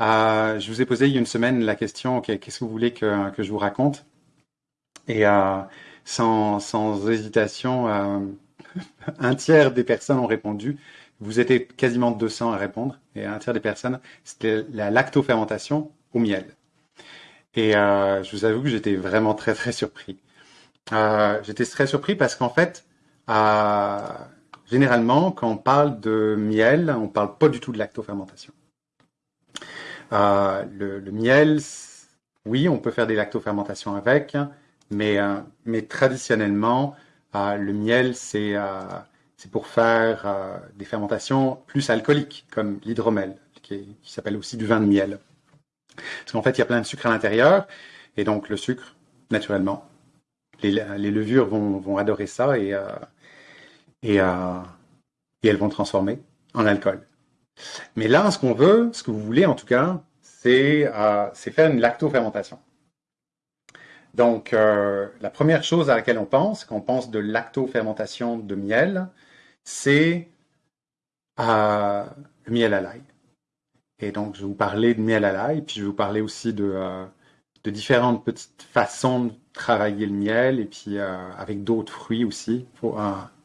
Euh, je vous ai posé il y a une semaine la question qu'est-ce que vous voulez que, je vous raconte? Et euh, sans, hésitation, euh, un tiers des personnes ont répondu. Vous étiez quasiment 200 à répondre. Et un tiers des personnes, c'était la lactofermentation au miel. Et je vous avoue que j'étais vraiment très très surpris. J'étais très surpris parce qu'en fait, généralement, quand on parle de miel, on parle pas du tout de lactofermentation. Euh, le, miel, oui, on peut faire des lactofermentations avec, mais, euh, traditionnellement, euh, le miel, c'est pour faire des fermentations plus alcooliques, comme l'hydromel, qui, s'appelle aussi du vin de miel. Parce qu'en fait, il y a plein de sucre à l'intérieur, et donc le sucre, naturellement, les, levures vont, adorer ça et, elles vont transformer en alcool. Mais là, ce qu'on veut, ce que vous voulez en tout cas, c'est euh, faire une lactofermentation. Donc, euh, la première chose à laquelle on pense, quand on pense de lactofermentation de miel, c'est euh, le miel à l'ail. Et donc, je vais vous parler de miel à l'ail, puis je vais vous parler aussi de, différentes petites façons de travailler le miel, et puis avec d'autres fruits aussi, ou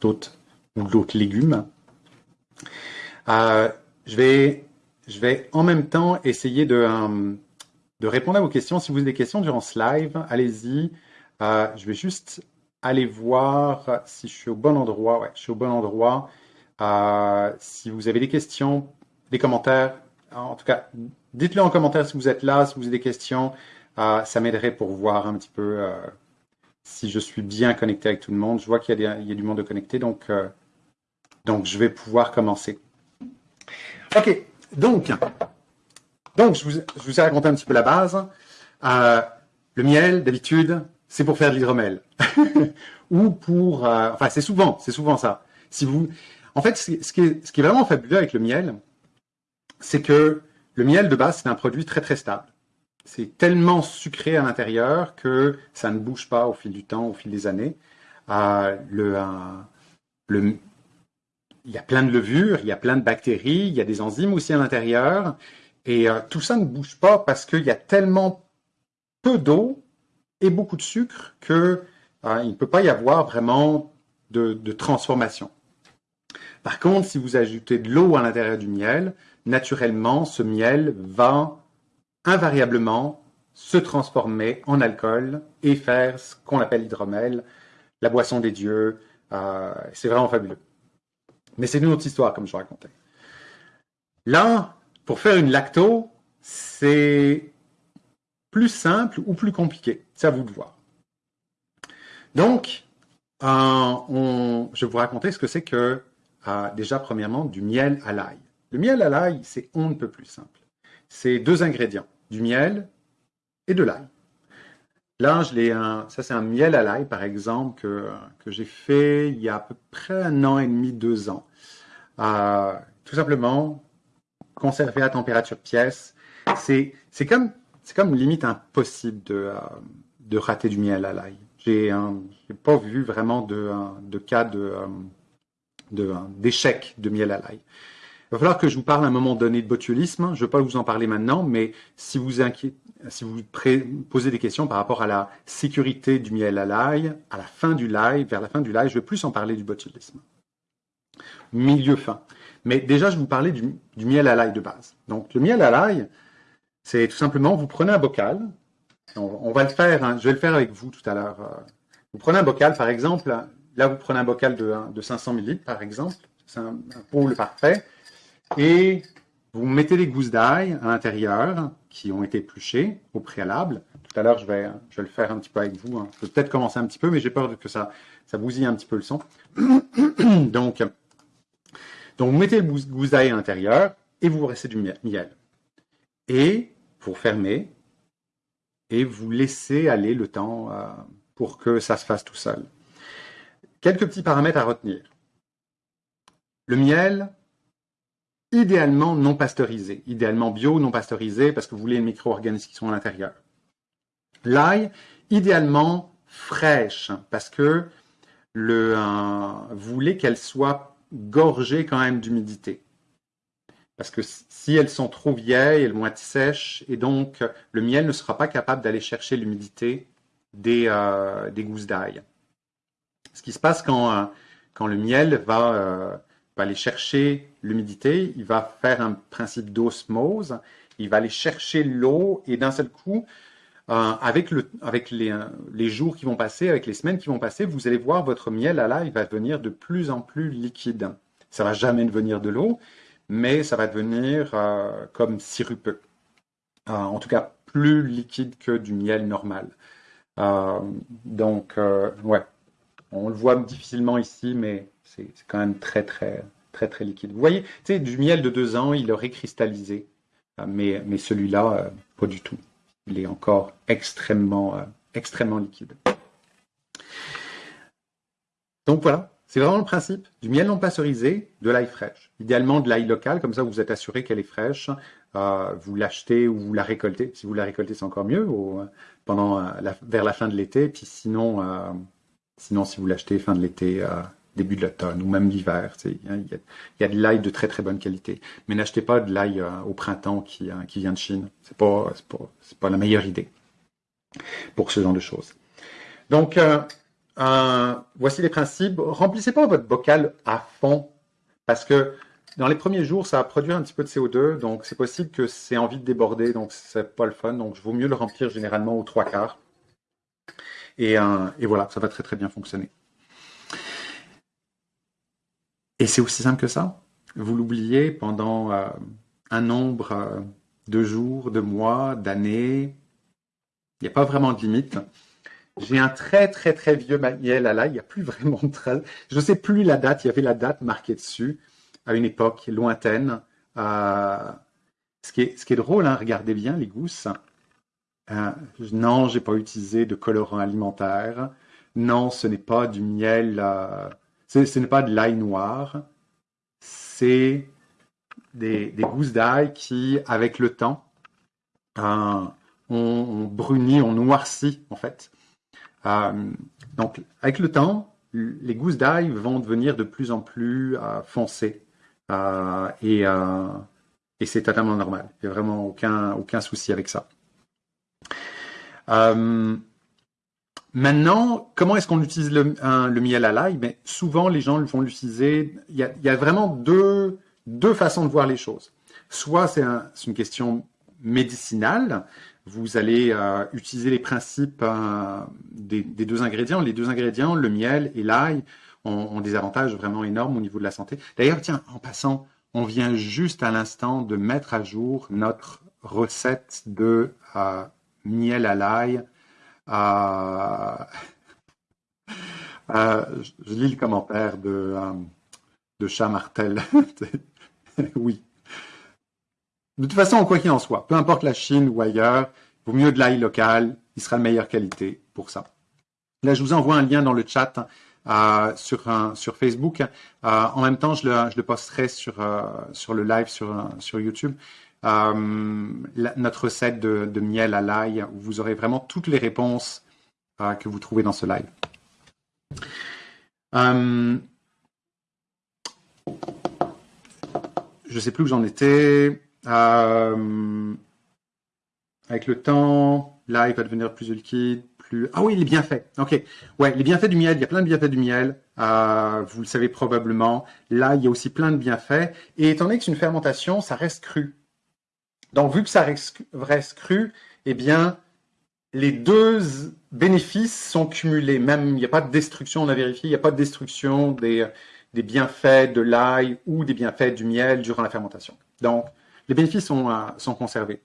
d'autres légumes. Euh, je, vais, je vais en même temps essayer de, euh, de répondre à vos questions. Si vous avez des questions durant ce live, allez-y. Euh, je vais juste aller voir si je suis au bon endroit. Je suis au bon endroit. si vous avez des questions, des commentaires, en tout cas, dites-le en commentaire si vous êtes là, si vous avez des questions. Euh, ça m'aiderait pour voir un petit peu euh, si je suis bien connecté avec tout le monde. Je vois qu'il y, y, a du monde de connecté, donc, euh, donc je vais pouvoir commencer. OK, donc, donc je, vous, ai raconté un petit peu la base. le miel, d'habitude, c'est pour faire de l'hydromel. Ou pour... enfin, c'est souvent, c'est souvent ça. Si vous, en fait, ce qui, est, vraiment fabuleux avec le miel, c'est que le miel de base, c'est un produit très très stable. C'est tellement sucré à l'intérieur que ça ne bouge pas au fil du temps, au fil des années. Euh, le, euh, le, il y a plein de levures, il y a plein de bactéries, il y a des enzymes aussi à l'intérieur. Et euh, tout ça ne bouge pas parce qu'il y a tellement peu d'eau et beaucoup de sucre que euh, ne peut pas y avoir vraiment de, transformation. Par contre, si vous ajoutez de l'eau à l'intérieur du miel, naturellement, ce miel va invariablement se transformer en alcool et faire ce qu'on appelle l'hydromel, la boisson des dieux. Euh, c'est vraiment fabuleux. Mais c'est une autre histoire, comme je racontais. Là, pour faire une lacto, c'est plus simple ou plus compliqué. C'est à vous de voir. Donc, euh, je vais vous raconter ce que c'est que, euh, déjà, premièrement, du miel à l'ail. Le miel à l'ail, c'est on ne peut plus simple. C'est deux ingrédients, du miel et de l'ail. Là, je l'ai un, ça c'est un miel à l'ail, par exemple, que, que j'ai fait il y a à peu près un an et demi, deux ans. Euh, tout simplement, conservé à température pièce. C'est, c'est comme, c'est comme limite impossible de, euh, de rater du miel à l'ail. J'ai, j'ai pas vu vraiment de, de cas de, de, d'échec de miel à l'ail. Il va falloir que je vous parle à un moment donné de botulisme. Je ne vais pas vous en parler maintenant, mais si vous, posez des questions par rapport à la sécurité du miel à l'ail, à la fin du live, vers la fin du live, je vais plus en parler du botulisme. Milieu fin. Mais déjà, je vais vous parler du, miel à l'ail de base. Donc, le miel à l'ail, c'est tout simplement, vous prenez un bocal. On, va le faire, hein, je vais le faire avec vous tout à l'heure. Vous prenez un bocal, par exemple. Là, vous prenez un bocal de, de 500 ml, par exemple. C'est un, un pôle parfait et vous mettez des gousses d'ail à l'intérieur qui ont été épluchées au préalable. Tout à l'heure, je vais, je vais le faire un petit peu avec vous. Hein. Je vais peut-être commencer un petit peu, mais j'ai peur que ça, ça bousille un petit peu le son. donc, donc, vous mettez le gousse d'ail à l'intérieur et vous restez du miel. Et vous fermez et vous laissez aller le temps euh, pour que ça se fasse tout seul. Quelques petits paramètres à retenir. Le miel, idéalement non pasteurisé, idéalement bio, non pasteurisé, parce que vous voulez les micro-organismes qui sont à l'intérieur. L'ail, idéalement fraîche, parce que le, euh, vous voulez qu'elle soit gorgée quand même d'humidité. Parce que si elles sont trop vieilles, elles vont être sèches, et donc le miel ne sera pas capable d'aller chercher l'humidité des, euh, gousses d'ail. Ce qui se passe quand, euh, le miel va, va aller chercher l'humidité, il va faire un principe d'osmose, il va aller chercher l'eau, et d'un seul coup, avec, le, avec les, les, jours qui vont passer, avec les semaines qui vont passer, vous allez voir votre miel à là, il va devenir de plus en plus liquide. Ça va jamais devenir de l'eau, mais ça va devenir euh, comme sirupeux. Euh, en tout cas, plus liquide que du miel normal. Euh, donc, ouais, on le voit difficilement ici, mais c'est quand même très, très, très, très liquide. Vous voyez, tu sais, du miel de deux ans, il aurait cristallisé, mais, mais celui-là, pas du tout. Il est encore extrêmement, extrêmement liquide. Donc voilà, c'est vraiment le principe du miel non pasteurisé, de l'ail fraîche. Idéalement de l'ail local, comme ça vous êtes assuré qu'elle est fraîche. Euh, vous l'achetez ou vous la récoltez. Si vous la récoltez, c'est encore mieux euh, vers la fin de l'été. Puis sinon, euh, sinon si vous l'achetez fin de l'été, début de l'automne ou même l'hiver, il y, a de l'ail de très très bonne qualité. Mais n'achetez pas de l'ail au printemps qui, qui vient de Chine. C'est pas, pas, pas la meilleure idée pour ce genre de choses. Donc voici les principes. Remplissez pas votre bocal à fond parce que dans les premiers jours, ça va produire un petit peu de CO2, donc c'est possible que c'est envie de déborder, donc c'est pas le fun. Donc, il vaut mieux le remplir généralement aux trois quarts. Et, euh, et voilà, ça va très très bien fonctionner. Et c'est aussi simple que ça. Vous l'oubliez pendant euh, un nombre euh, de jours, de mois, d'années. Il n'y a pas vraiment de limite. J'ai un très, très, très vieux manuel à là. Il n'y a plus vraiment de traces. Je ne sais plus la date. Il y avait la date marquée dessus à une époque lointaine. Euh, ce, qui est, ce qui est drôle, hein, regardez bien les gousses. Euh, non, j'ai pas utilisé de colorant alimentaire. Non, ce n'est pas du miel. Ce n'est pas de l'ail noir. C'est des, gousses d'ail qui, avec le temps, ont, ont bruni, ont noirci, en fait. Euh, donc, avec le temps, les gousses d'ail vont devenir de plus en plus euh, foncées. Euh, et, et c'est totalement normal. Il n'y a vraiment aucun, aucun souci avec ça. Maintenant, comment est-ce qu'on utilise le, miel à l'ail? Mais Souvent, les gens vont l'utiliser. Il, y a, vraiment deux, deux façons de voir les choses. Soit c'est un, une question médicinale, vous allez euh, utiliser les principes euh, des, deux ingrédients. Les deux ingrédients, le miel et l'ail, ont, des avantages vraiment énormes au niveau de la santé. D'ailleurs, tiens, en passant, on vient juste à l'instant de mettre à jour notre recette de euh, miel à l'ail. Je lis le commentaire de, de Chat Martel. oui, de toute façon, quoi qu'il en soit, peu importe la Chine ou ailleurs, il vaut mieux de l'ail local, il sera de meilleure qualité pour ça. Là, je vous envoie un lien dans le chat euh, sur, sur Facebook. Euh, en même temps, je le, je le posterai sur, euh, sur le live sur, sur YouTube. Notre recette de, miel à l'ail, vous aurez vraiment toutes les réponses que vous trouvez dans ce live. je ne sais plus où j'en étais. Euh, avec le temps, là, il va devenir plus liquide, plus... Ah oui, les bienfaits. OK. Ouais, les bienfaits du miel, il y a plein de bienfaits du miel. Euh, vous le savez probablement. Là, il y a aussi plein de bienfaits. Et étant donné que c'est une fermentation, ça reste cru. Donc, vu que ça reste, cru, eh bien, les deux bénéfices sont cumulés. Même, il n'y a pas de destruction, on a vérifié, il n'y a pas de destruction des, bienfaits de l'ail ou des bienfaits du miel durant la fermentation. Donc, les bénéfices sont, euh, sont conservés.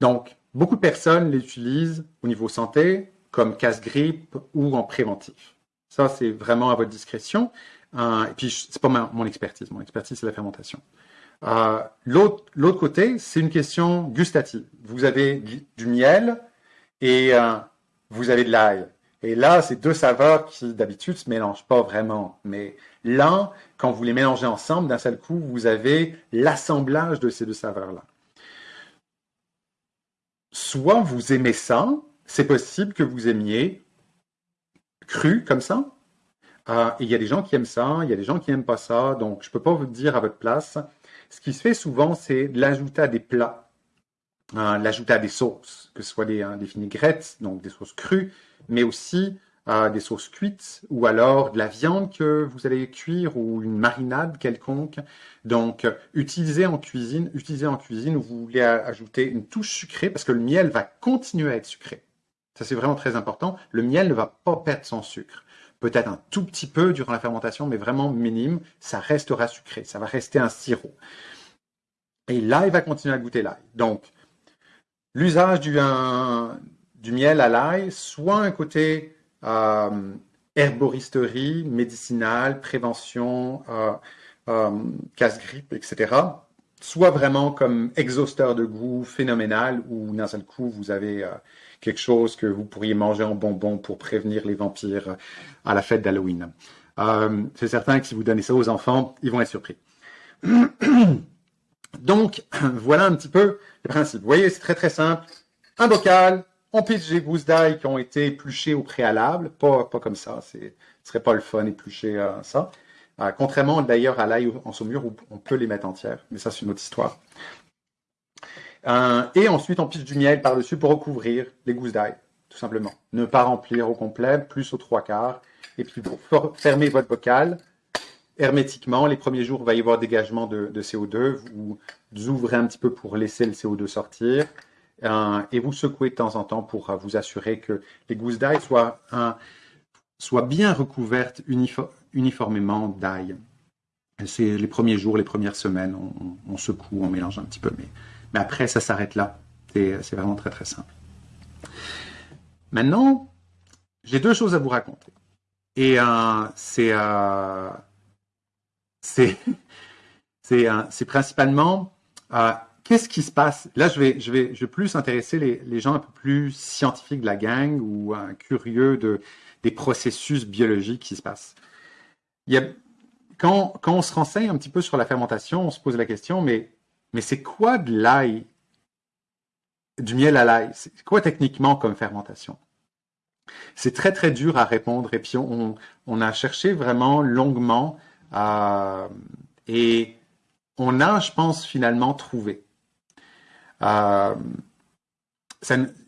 Donc, beaucoup de personnes l'utilisent au niveau santé, comme casse-grippe ou en préventif. Ça, c'est vraiment à votre discrétion. Euh, et puis, c'est pas mon expertise. Mon expertise, c'est la fermentation. Euh, L'autre côté, c'est une question gustative. Vous avez du, miel et euh, vous avez de l'ail. Et là, c'est deux saveurs qui d'habitude se mélangent pas vraiment. Mais là, quand vous les mélangez ensemble, d'un seul coup, vous avez l'assemblage de ces deux saveurs-là. Soit vous aimez ça, c'est possible que vous aimiez cru comme ça. Euh, il y a des gens qui aiment ça, il y a des gens qui n'aiment pas ça. Donc, je ne peux pas vous dire à votre place. Ce qui se fait souvent, c'est l'ajouter à des plats, hein, l'ajouter à des sauces, que ce soit des, hein, des vinaigrettes, donc des sauces crues, mais aussi euh, des sauces cuites ou alors de la viande que vous allez cuire ou une marinade quelconque. Donc, utilisez en cuisine, utilisez en cuisine où vous voulez ajouter une touche sucrée parce que le miel va continuer à être sucré. Ça, c'est vraiment très important. Le miel ne va pas perdre son sucre peut-être un tout petit peu durant la fermentation, mais vraiment minime, ça restera sucré, ça va rester un sirop. Et l'ail va continuer à goûter l'ail. Donc, l'usage du, miel à l'ail, soit un côté euh, herboristerie, médicinale, prévention, euh, euh, casse-grippe, etc., soit vraiment comme exhausteur de goût phénoménal, où d'un seul coup, vous avez quelque chose que vous pourriez manger en bonbon pour prévenir les vampires à la fête d'Halloween. Euh, c'est certain que si vous donnez ça aux enfants, ils vont être surpris. Donc, voilà un petit peu le principe. Vous voyez, c'est très très simple. Un bocal, on pitch des gousses d'ail qui ont été épluchées au préalable, pas, pas comme ça, ce serait pas le fun éplucher euh, ça. Euh, contrairement d'ailleurs à l'ail en saumure où on peut les mettre entières, mais ça c'est une autre histoire. Euh, et ensuite, on pisse du miel par-dessus pour recouvrir les gousses d'ail, tout simplement. Ne pas remplir au complet, plus aux trois quarts. Et puis, pour fermer votre bocal hermétiquement, les premiers jours, il va y avoir dégagement de, CO2. Vous, ouvrez un petit peu pour laisser le CO2 sortir. Euh, et vous secouez de temps en temps pour vous assurer que les gousses d'ail soient, bien recouvertes uniformément d'ail. C'est les premiers jours, les premières semaines, on, secoue, on mélange un petit peu, mais après, ça s'arrête là. C'est vraiment très, très simple. Maintenant, j'ai deux choses à vous raconter. Et euh, c'est euh, euh, principalement euh, qu'est-ce qui se passe? Là, je vais, plus intéresser les, gens un peu plus scientifiques de la gang ou curieux de, des processus biologiques qui se passent. Quand, on se renseigne un petit peu sur la fermentation, on se pose la question, mais c'est quoi de l'ail, du miel à l'ail? C'est quoi techniquement comme fermentation? C'est très très dur à répondre et puis on, a cherché vraiment longuement et on a, je pense, finalement trouvé. Euh,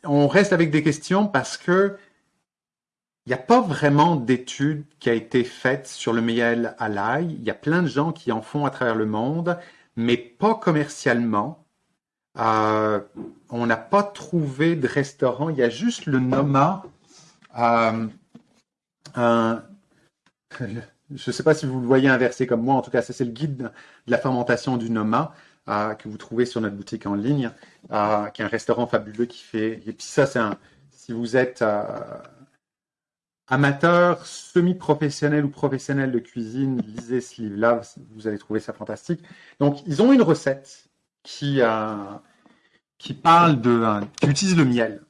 on reste avec des questions parce que il n'y a pas vraiment d'études qui a été faite sur le miel à l'ail. Il y a plein de gens qui en font à travers le monde mais pas commercialement. Euh, on n'a pas trouvé de restaurant. Il y a juste le Noma. Euh, je ne sais pas si vous le voyez inversé comme moi. En tout cas, c'est le guide de la fermentation du Noma euh, que vous trouvez sur notre boutique en ligne, qui est un restaurant fabuleux qui fait. Et puis ça, c'est un. Si vous êtes amateur, semi-professionnel ou professionnel de cuisine, lisez ce livre-là, vous allez trouver ça fantastique. Donc, ils ont une recette qui, euh, parle de, euh, qui utilise le miel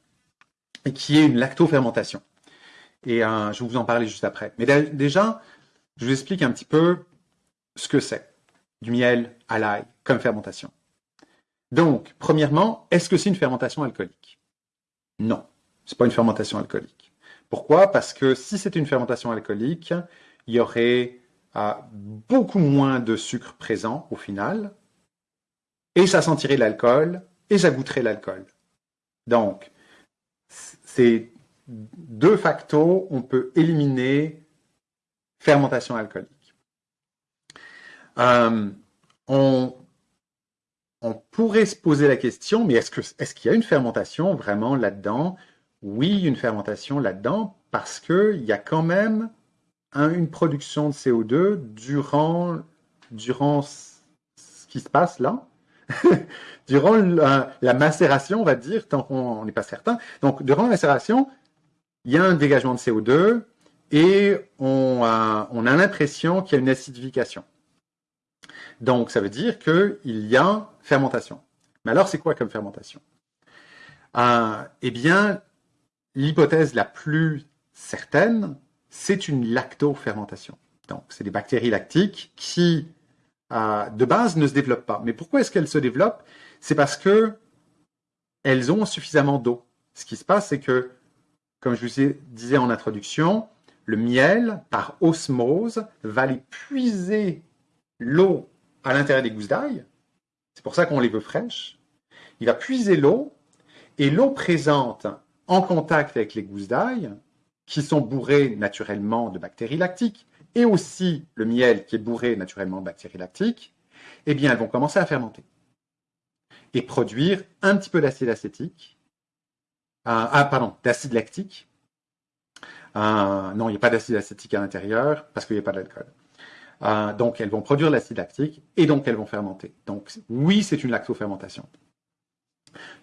et qui est une lactofermentation. Et euh, je vais vous en parler juste après. Mais déjà, je vous explique un petit peu ce que c'est du miel à l'ail comme fermentation. Donc, premièrement, est-ce que c'est une fermentation alcoolique? Non, c'est pas une fermentation alcoolique. Pourquoi? Parce que si c'était une fermentation alcoolique, il y aurait euh, beaucoup moins de sucre présent au final, et ça sentirait l'alcool, et ça goûterait l'alcool. Donc, c'est deux facteurs, on peut éliminer fermentation alcoolique. Euh, on, pourrait se poser la question, mais est-ce est qu'il y a une fermentation vraiment là-dedans? Oui, une fermentation là-dedans parce qu'il y a quand même une production de CO2 durant, durant ce qui se passe là, durant la, macération, on va dire, tant qu'on n'est pas certain. Donc, durant la macération, il y a un dégagement de CO2 et on a, on a l'impression qu'il y a une acidification. Donc, ça veut dire qu'il y a fermentation. Mais alors, c'est quoi comme fermentation? Euh, Eh bien, L'hypothèse la plus certaine, c'est une lactofermentation. Donc, c'est des bactéries lactiques qui, euh, de base, ne se développent pas. Mais pourquoi est-ce qu'elles se développent? C'est parce que elles ont suffisamment d'eau. Ce qui se passe, c'est que, comme je vous disais en introduction, le miel, par osmose, va aller puiser l'eau à l'intérieur des gousses d'ail C'est pour ça qu'on les veut fraîches. Il va puiser l'eau et l'eau présente en contact avec les gousses d'ail, qui sont bourrées naturellement de bactéries lactiques, et aussi le miel qui est bourré naturellement de bactéries lactiques, eh bien, elles vont commencer à fermenter et produire un petit peu d'acide acétique, euh, ah, pardon, d'acide lactique. Euh, non, il n'y a pas d'acide acétique à l'intérieur parce qu'il n'y a pas d'alcool. Euh, donc, elles vont produire l'acide lactique et donc elles vont fermenter. Donc, oui, c'est une lactofermentation.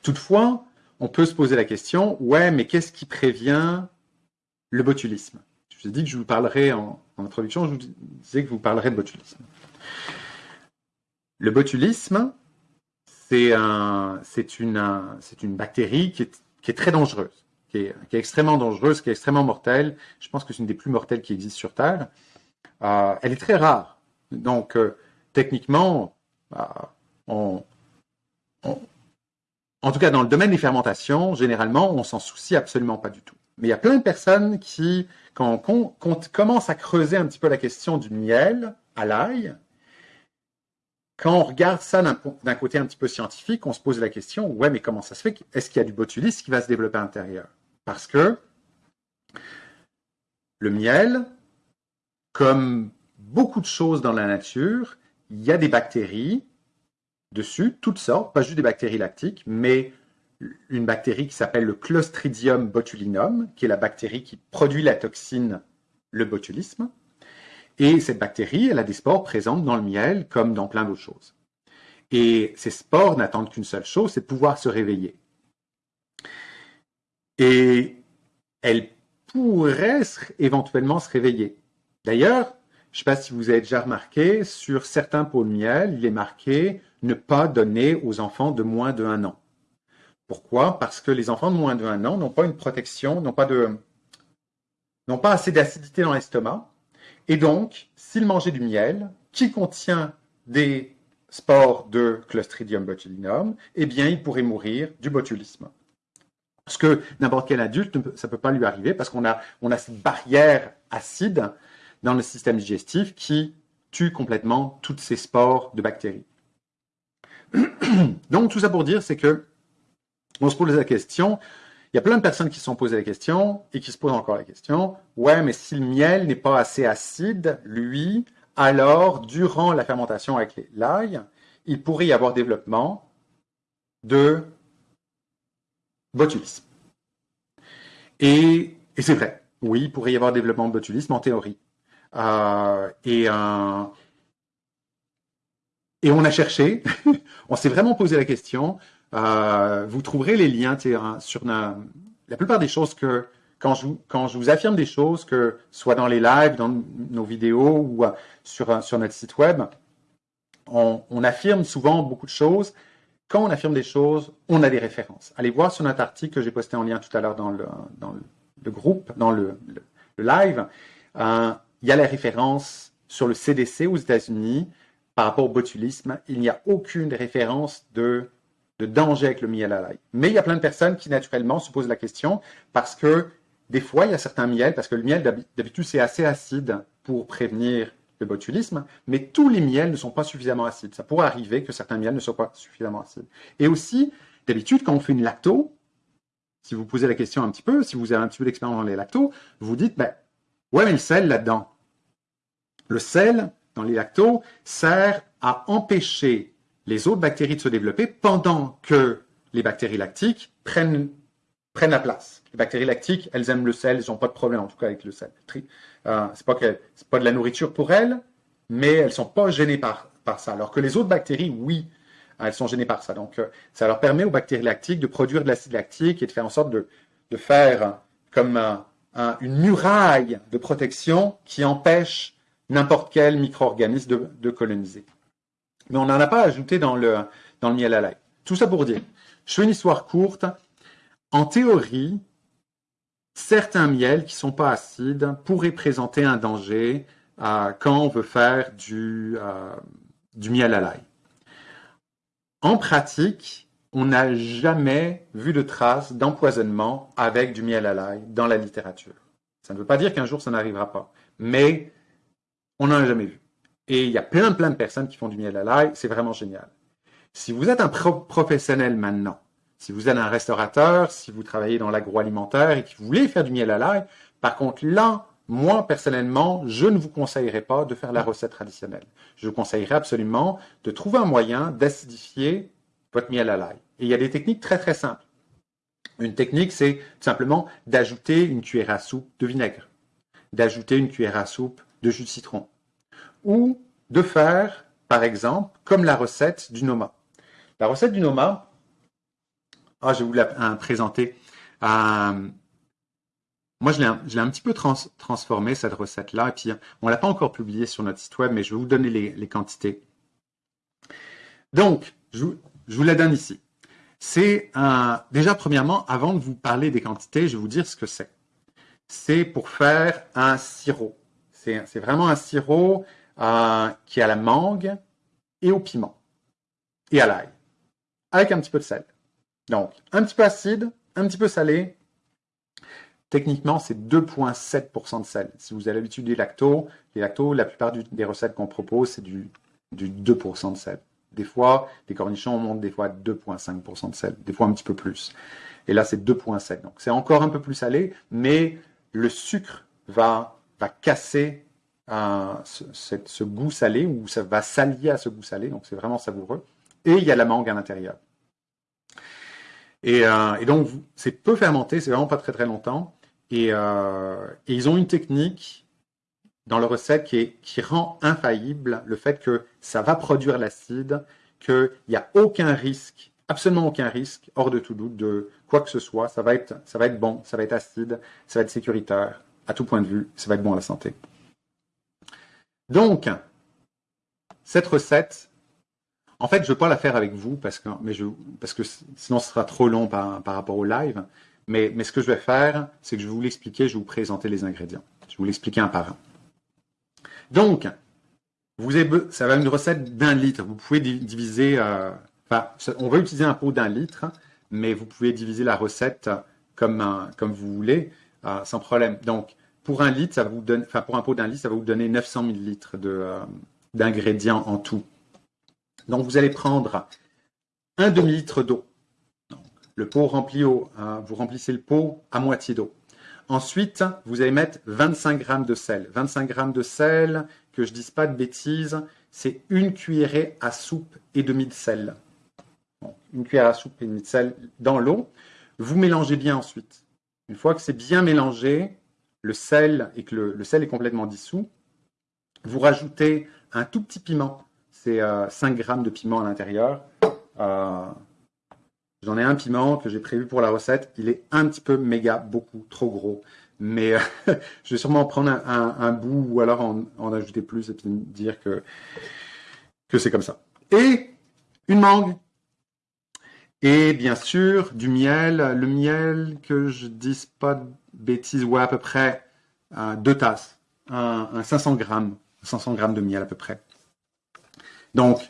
Toutefois, on peut se poser la question, ouais, mais qu'est-ce qui prévient le botulisme? Je vous ai dit que je vous parlerai en, introduction, je vous disais que vous parlerai de botulisme. Le botulisme, c'est un, une, bactérie qui est, très dangereuse, qui est, extrêmement dangereuse, qui est extrêmement mortelle. Je pense que c'est une des plus mortelles qui existent sur Terre. Euh, elle est très rare. Donc, euh, techniquement, on, on, en tout cas, dans le domaine des fermentations, généralement, on s'en soucie absolument pas du tout. Mais il y a plein de personnes qui, quand on, commence à creuser un petit peu la question du miel à l'ail, quand on regarde ça d'un côté un petit peu scientifique, on se pose la question, ouais, mais comment ça se fait Est-ce qu'il y a du botulisme qui va se développer à l'intérieur? Parce que le miel, comme beaucoup de choses dans la nature, il y a des bactéries dessus, toutes sortes, pas juste des bactéries lactiques, mais une bactérie qui s'appelle le Clostridium botulinum, qui est la bactérie qui produit la toxine, le botulisme. Et cette bactérie, elle a des spores présentes dans le miel comme dans plein d'autres choses. Et ces spores n'attendent qu'une seule chose, c'est de pouvoir se réveiller. Et elles pourraient éventuellement se réveiller. D'ailleurs, je ne sais pas si vous avez déjà remarqué, sur certains pots de miel, il est marqué ne pas donner aux enfants de moins de 1 an. Pourquoi? Parce que les enfants de moins de 1 an n'ont pas une protection, n'ont pas, de, n'ont pas assez d'acidité dans l'estomac. Et donc, s'ils mangeaient du miel qui contient des spores de Clostridium botulinum, eh bien, ils pourraient mourir du botulisme. Ce que n'importe quel adulte, ça ne peut pas lui arriver parce qu'on a, on a cette barrière acide dans le système digestif qui tue complètement toutes ces spores de bactéries. Donc, tout ça pour dire, c'est que on se pose la question, il y a plein de personnes qui se sont posées la question et qui se posent encore la question, ouais, mais si le miel n'est pas assez acide, lui, alors, durant la fermentation avec l'ail, il pourrait y avoir développement de botulisme. Et, et c'est vrai, oui, il pourrait y avoir développement de botulisme en théorie. Euh, et, euh, et on a cherché, on s'est vraiment posé la question. Euh, vous trouverez les liens sur la, plupart des choses que quand je, quand je vous affirme des choses, que soit dans les lives, dans nos vidéos ou sur, sur notre site web, on, affirme souvent beaucoup de choses. Quand on affirme des choses, on a des références. Allez voir sur notre article que j'ai posté en lien tout à l'heure dans le, dans le, groupe, dans le, live. Il y a la référence sur le CDC aux États-Unis par rapport au botulisme. Il n'y a aucune référence de, de danger avec le miel à l'ail. Mais il y a plein de personnes qui naturellement se posent la question parce que des fois, il y a certains miels, parce que le miel d'habitude c'est assez acide pour prévenir le botulisme, mais tous les miels ne sont pas suffisamment acides. Ça pourrait arriver que certains miels ne soient pas suffisamment acides. Et aussi, d'habitude, quand on fait une lacto, si vous posez la question un petit peu, si vous avez un petit peu d'expérience dans les lactos, vous dites, ben, Ouais, mais le sel là-dedans. Le sel, dans les lactos, sert à empêcher les autres bactéries de se développer pendant que les bactéries lactiques prennent, la place. Les bactéries lactiques, elles aiment le sel, elles n'ont pas de problème en tout cas avec le sel. Euh, c'est pas de la nourriture pour elles, mais elles sont pas gênées par, ça. Alors que les autres bactéries, oui, elles sont gênées par ça. Donc, euh, ça leur permet aux bactéries lactiques de produire de l'acide lactique et de faire en sorte de, de faire comme un, une muraille de protection qui empêche n'importe quel micro-organisme de, coloniser. Mais on n'en a pas ajouté dans le, dans le miel à l'ail. Tout ça pour dire, je fais une histoire courte. En théorie, certains miels qui ne sont pas acides pourraient présenter un danger quand on veut faire du, euh, du miel à l'ail. En pratique, on n'a jamais vu de traces d'empoisonnement avec du miel à l'ail dans la littérature. Ça ne veut pas dire qu'un jour ça n'arrivera pas, mais on n'en a jamais vu. Et il y a plein plein de personnes qui font du miel à l'ail, c'est vraiment génial. Si vous êtes un professionnel maintenant, si vous êtes un restaurateur, si vous travaillez dans l'agroalimentaire et que vous voulez faire du miel à l'ail, par contre là, moi, personnellement, je ne vous conseillerais pas de faire la recette traditionnelle. Je vous conseillerais absolument de trouver un moyen d'acidifier votre miel à l'ail. Et il y a des techniques très très simples. Une technique, c'est tout simplement d'ajouter une cuillère à soupe de vinaigre, d'ajouter une cuillère à soupe de jus de citron, ou de faire, par exemple, comme la recette du Noma. La recette du Noma, ah, je vais vous la présenter. Euh, moi, je l'ai un, petit peu transformé, cette recette-là. Et puis, on ne l'a pas encore publiée sur notre site web, mais je vais vous donner les, quantités. Donc, je, vous la donne ici. C'est un... Déjà, premièrement, avant de vous parler des quantités, je vais vous dire ce que c'est. C'est pour faire un sirop. C'est vraiment un sirop euh, qui a la mangue et au piment et à l'ail, avec un petit peu de sel. Donc, un petit peu acide, un petit peu salé, Techniquement, c'est 2,7% de sel. Si vous avez l'habitude des lactos, les lactos, la plupart des recettes qu'on propose, c'est du, 2% de sel. Des fois, les cornichons montent des fois à 2,5% de sel, des fois un petit peu plus. Et là, c'est 2,7. Donc, c'est encore un peu plus salé, mais le sucre va, va casser euh, ce, goût salé, ou ça va s'allier à ce goût salé, donc c'est vraiment savoureux. Et il y a la mangue à l'intérieur. Et, euh, et, donc, c'est peu fermenté, c'est vraiment pas très très longtemps. Euh, et, ils ont une technique dans leur recette qui, rend infaillible le fait que ça va produire l'acide, qu'il n'y a aucun risque, absolument aucun risque, hors de tout doute, de quoi que ce soit. Ça va, être, bon, ça va être acide, ça va être sécuritaire, à tout point de vue, ça va être bon à la santé. Donc, cette recette, en fait, je ne veux pas la faire avec vous parce que, parce que sinon ce sera trop long par rapport au live. Mais, ce que je vais faire, c'est que je vais vous l'expliquer, je vais vous présenter les ingrédients. Je vais vous l'expliquer un par un. Donc, ça va être une recette d'un litre. Vous pouvez diviser, euh, on va utiliser un pot d'un litre, mais vous pouvez diviser la recette comme, vous voulez, euh, sans problème. Donc, pour un litre, ça vous donne, pour un pot d'un litre, ça va vous donner 900 millilitres euh, d'ingrédients en tout. Donc, vous allez prendre un demi-litre d'eau. Le pot rempli vous remplissez le pot à moitié d'eau. Ensuite, vous allez mettre 25 g de sel. 25 g de sel, que je ne dise pas de bêtises, c'est une cuillerée à soupe et demi de sel. une cuillère à soupe et demi de sel dans l'eau. Vous mélangez bien ensuite. Une fois que c'est bien mélangé, le sel et que le, sel est complètement dissous, vous rajoutez un tout petit piment. C'est 5 euh, g de piment à l'intérieur. Euh, J'en ai un piment que j'ai prévu pour la recette. Il est un petit peu méga, beaucoup trop gros. Mais euh, je vais sûrement prendre un, bout ou alors en, ajouter plus et puis dire que, que c'est comme ça. Et une mangue. Et bien sûr, du miel. Le miel, que je dise pas de bêtises, ouais, à peu près euh, deux tasses. Un, 500 grammes. 500 grammes de miel à peu près. Donc,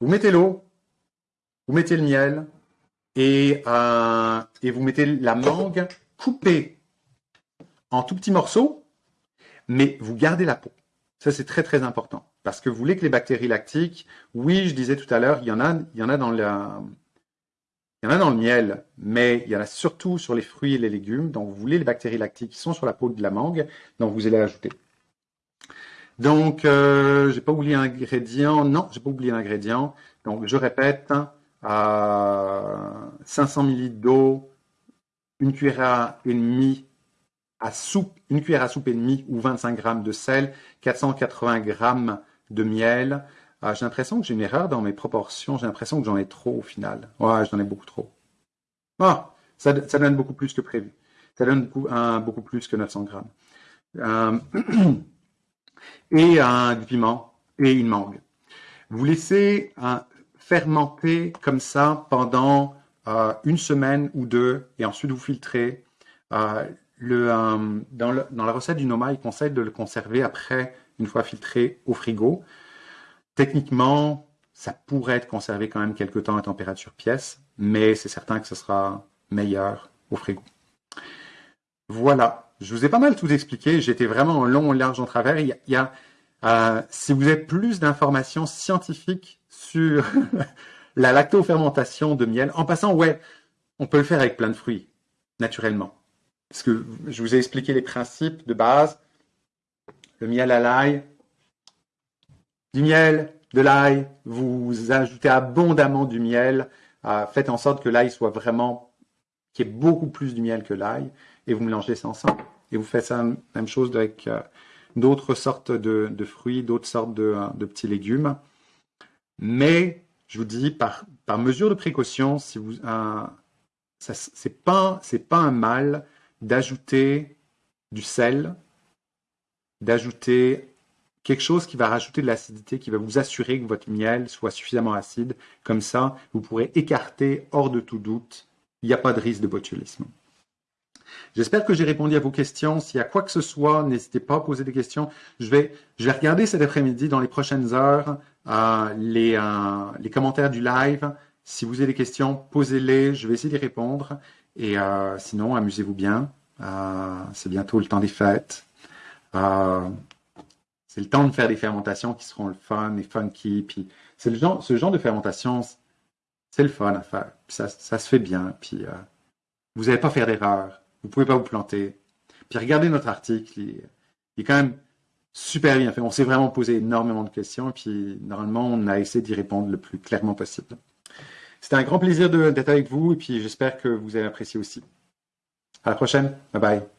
vous mettez l'eau, vous mettez le miel et, euh, et vous mettez la mangue coupée en tout petits morceaux, mais vous gardez la peau. Ça, c'est très, très important. Parce que vous voulez que les bactéries lactiques, oui, je disais tout à l'heure, il y en a, il y en a dans le, miel, mais il y en a surtout sur les fruits et les légumes. Donc, vous voulez les bactéries lactiques qui sont sur la peau de la mangue, donc vous allez ajouter. Donc, euh, j'ai pas oublié un ingrédient. Non, j'ai pas oublié un ingrédient. Donc, je répète, à 500 ml d'eau, une cuillère et demie à soupe, une cuillère à soupe et demie ou 25 g de sel, 480 g de miel. Ah, j'ai l'impression que j'ai une erreur dans mes proportions. J'ai l'impression que j'en ai trop au final. Ouais, j'en ai beaucoup trop. Ah, ça, donne beaucoup plus que prévu. Ça donne beaucoup, plus que 900 grammes. Euh, et un du piment et une mangue. Vous laissez un, fermenter comme ça pendant euh, une semaine ou deux et ensuite vous filtrez. Euh, euh, dans, dans, la recette du Noma, il conseille de le conserver après, une fois filtré, au frigo. Techniquement, ça pourrait être conservé quand même quelques temps à température pièce, mais c'est certain que ce sera meilleur au frigo. Voilà, je vous ai pas mal tout expliqué. J'étais vraiment long, large, en travers. Il y a, Euh, si vous avez plus d'informations scientifiques sur la lactofermentation de miel, en passant, ouais, on peut le faire avec plein de fruits, naturellement. Parce que je vous ai expliqué les principes de base. Le miel à l'ail, du miel, de l'ail, vous ajoutez abondamment du miel, euh, faites en sorte que l'ail soit vraiment, qu'il y ait beaucoup plus du miel que l'ail, et vous mélangez ça ensemble. Et vous faites ça même chose avec euh, d'autres sortes de, fruits, d'autres sortes de, petits légumes. Mais je vous dis, par, par mesure de précaution, si vous, c'est pas, pas un mal d'ajouter du sel, d'ajouter quelque chose qui va rajouter de l'acidité, qui va vous assurer que votre miel soit suffisamment acide. Comme ça, vous pourrez écarter hors de tout doute, il n'y a pas de risque de botulisme. J'espère que j'ai répondu à vos questions. S'il y a quoi que ce soit, n'hésitez pas à poser des questions. Je vais, je vais regarder cet après-midi, dans les prochaines heures, euh, les, euh, les commentaires du live. Si vous avez des questions, posez-les. Je vais essayer d'y répondre. Et euh, sinon, amusez-vous bien. c'est bientôt le temps des fêtes. c'est le temps de faire des fermentations qui seront le fun et funky. C'est le genre, ce genre de fermentation, c'est le fun à faire. ça, ça se fait bien. Puis vous n'allez pas faire d'erreur. Vous pouvez pas vous planter. Puis regardez notre article, il, est quand même super bien fait. On s'est vraiment posé énormément de questions, puis normalement, on a essayé d'y répondre le plus clairement possible. C'était un grand plaisir d'être avec vous, et puis j'espère que vous avez apprécié aussi. À la prochaine. Bye bye.